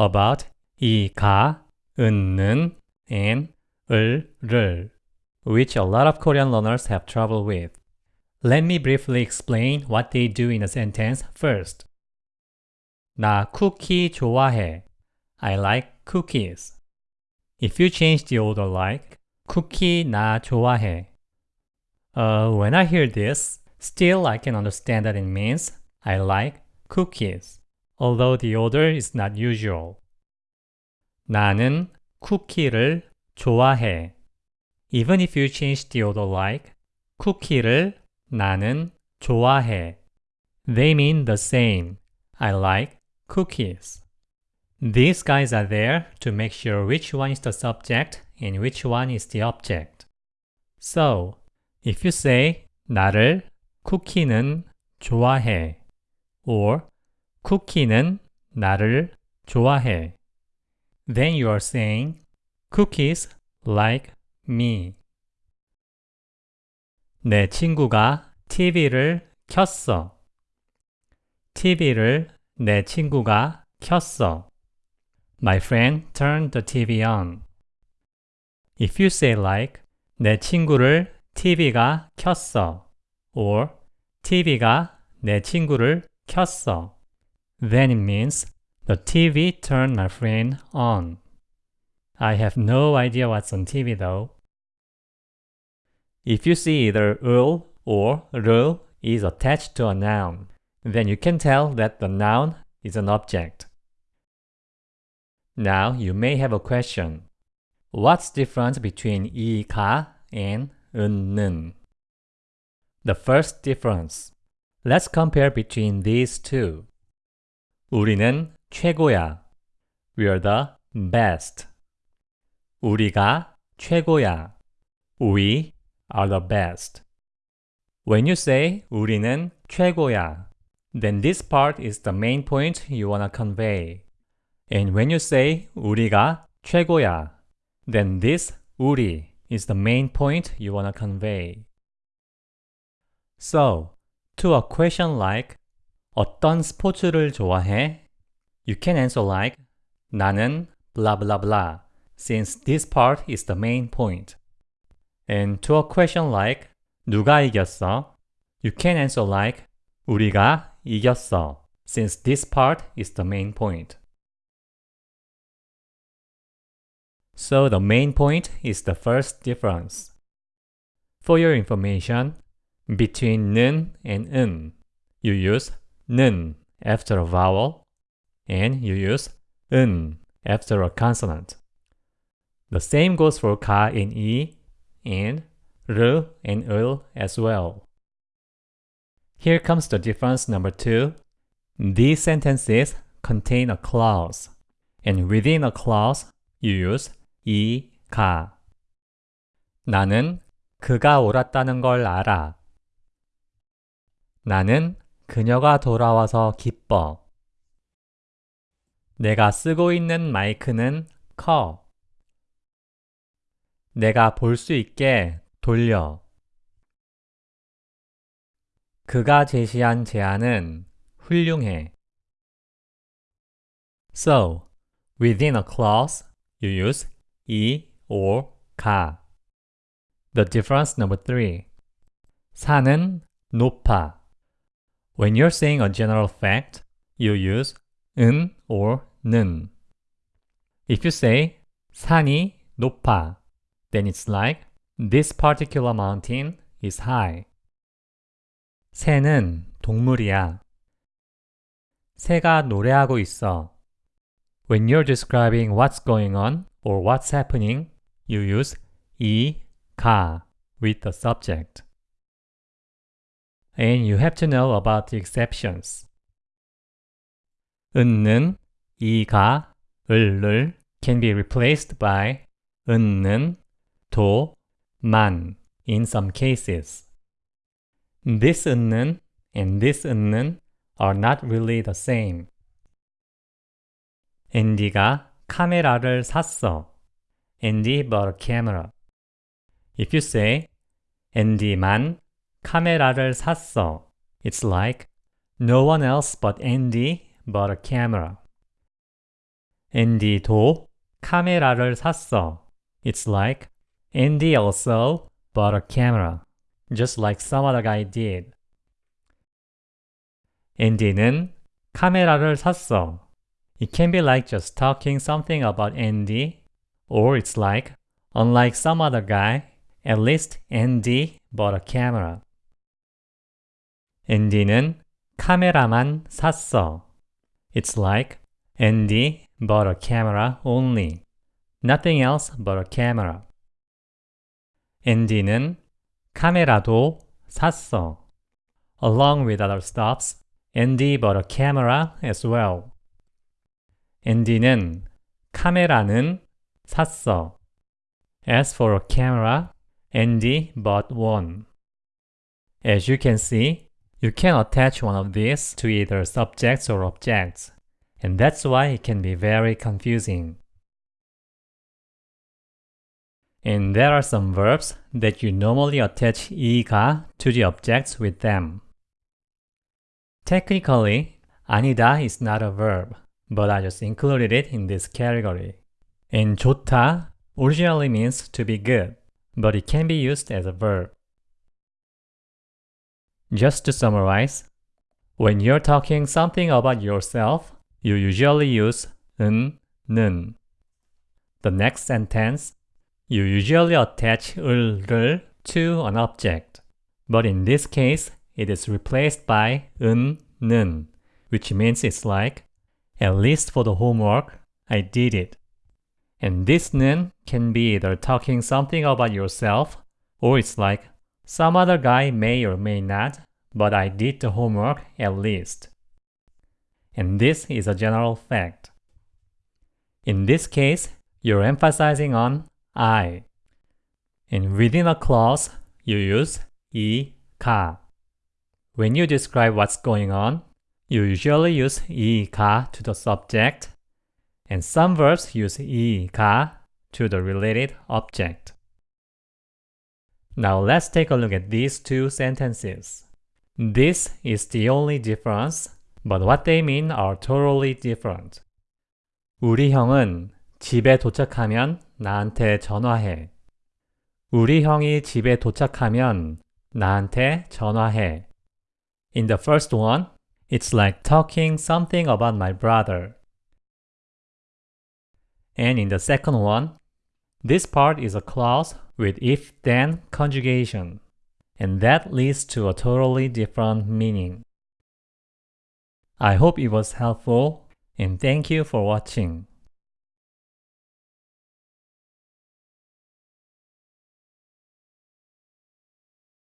about 이가, 은는, and 을를, which a lot of Korean learners have trouble with. Let me briefly explain what they do in a sentence first. 나 쿠키 좋아해. I like cookies. If you change the order like 쿠키 나 좋아해. Uh, when I hear this, still I can understand that it means I like cookies, although the order is not usual. 나는 쿠키를 좋아해. Even if you change the order like 쿠키를 나는 좋아해. They mean the same. I like cookies. These guys are there to make sure which one is the subject and which one is the object. So, if you say 나를 쿠키는 좋아해 or 쿠키는 나를 좋아해 then you are saying cookies like me. 내 친구가 TV를 켰어. TV를 내 친구가 켰어. My friend turned the TV on. If you say like 내 친구를 TV가 켰어 or TV가 내 친구를 켰어 then it means the TV turned my friend on. I have no idea what's on TV though. If you see either 을 or 를 is attached to a noun, then you can tell that the noun is an object. Now you may have a question. What's the difference between 이가 and 은는? The first difference. Let's compare between these two. 우리는 최고야. We are the best. 우리가 최고야. We are the best. When you say 우리는 최고야, then this part is the main point you want to convey. And when you say 우리가 최고야, then this 우리 is the main point you want to convey. So, to a question like 어떤 스포츠를 좋아해? You can answer like 나는 blah blah blah since this part is the main point. And to a question like 누가 이겼어? You can answer like 우리가 이겼어 since this part is the main point. So the main point is the first difference. For your information, between 는 and 은, you use 는 after a vowel and you use 은 after a consonant. The same goes for 가 and 이 and r and 을 as well. Here comes the difference number two. These sentences contain a clause, and within a clause, you use 이, 가. 나는 그가 옳았다는 걸 알아. 나는 그녀가 돌아와서 기뻐. 내가 쓰고 있는 마이크는 커. 내가 볼 수 있게 돌려. 그가 제시한 제안은 훌륭해. So, within a clause, you use 이 or 가. The difference number three. 산은 높아. When you're saying a general fact, you use 은 or 는. If you say 산이 높아, then it's like this particular mountain is high. 새는 동물이야. 새가 노래하고 있어. When you're describing what's going on or what's happening, you use 이, 가 with the subject. And you have to know about the exceptions. 은는, 이가, 을을 can be replaced by 은는, 도, 만 in some cases. This 은는 and this 은는 are not really the same. 앤디가 카메라를 샀어. Andy bought a camera. If you say 앤디만 카메라를 샀어, it's like no one else but Andy bought a camera. 앤디도 카메라를 샀어. It's like Andy also bought a camera, just like some other guy did. 앤디는 카메라를 샀어. It can be like just talking something about Andy, or it's like, unlike some other guy, at least Andy bought a camera. 앤디는 카메라만 샀어. It's like Andy bought a camera only. Nothing else but a camera. 앤디는 카메라도 샀어. Along with other stuffs, Andy bought a camera as well. 앤디는 카메라는 샀어. As for a camera, Andy bought one. As you can see, you can attach one of these to either subjects or objects, and that's why it can be very confusing. And there are some verbs that you normally attach 이가 to the objects with them. Technically, 아니다 is not a verb, but I just included it in this category. And 좋다 originally means to be good, but it can be used as a verb. Just to summarize, when you're talking something about yourself, you usually use 은, 는. The next sentence, you usually attach 을를 to an object, but in this case, it is replaced by 은, 는, which means it's like, at least for the homework, I did it. And this 는 can be either talking something about yourself, or it's like, some other guy may or may not, but I did the homework at least. And this is a general fact. In this case, you're emphasizing on I. And within a clause, you use e ka. When you describe what's going on, you usually use e ka to the subject, and some verbs use e ka to the related object. Now let's take a look at these two sentences. This is the only difference, but what they mean are totally different. 우리 형은 집에 도착하면 나한테 전화해. 우리 형이 집에 도착하면 나한테 전화해. In the first one, it's like talking something about my brother. And in the second one, this part is a clause with if-then conjugation, and that leads to a totally different meaning. I hope it was helpful, and thank you for watching.